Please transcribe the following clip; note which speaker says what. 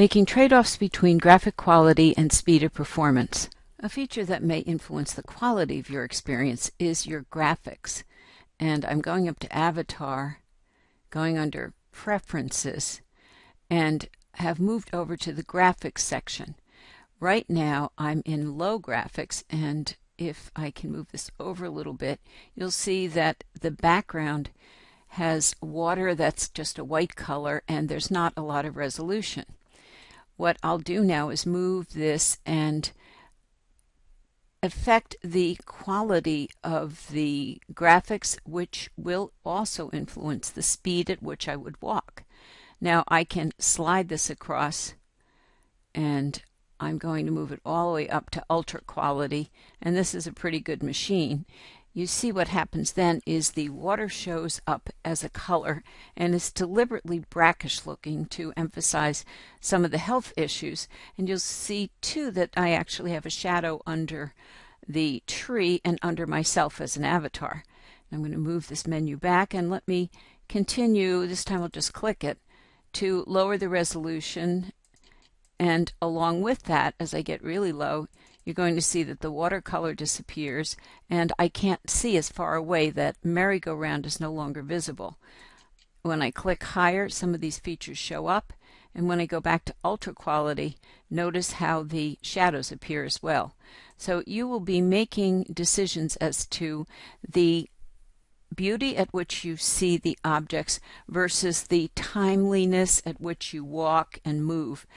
Speaker 1: Making trade-offs between graphic quality and speed of performance. A feature that may influence the quality of your experience is your graphics. And I'm going up to Avatar, going under Preferences, and have moved over to the Graphics section. Right now I'm in low graphics and if I can move this over a little bit, you'll see that the background has water that's just a white color and there's not a lot of resolution what I'll do now is move this and affect the quality of the graphics, which will also influence the speed at which I would walk. Now I can slide this across and I'm going to move it all the way up to ultra quality and this is a pretty good machine you see what happens then is the water shows up as a color and is deliberately brackish looking to emphasize some of the health issues. And you'll see too that I actually have a shadow under the tree and under myself as an avatar. I'm going to move this menu back and let me continue, this time I'll just click it, to lower the resolution and along with that, as I get really low, you're going to see that the watercolor disappears and I can't see as far away that merry-go-round is no longer visible. When I click higher, some of these features show up. And when I go back to ultra quality, notice how the shadows appear as well. So you will be making decisions as to the beauty at which you see the objects versus the timeliness at which you walk and move.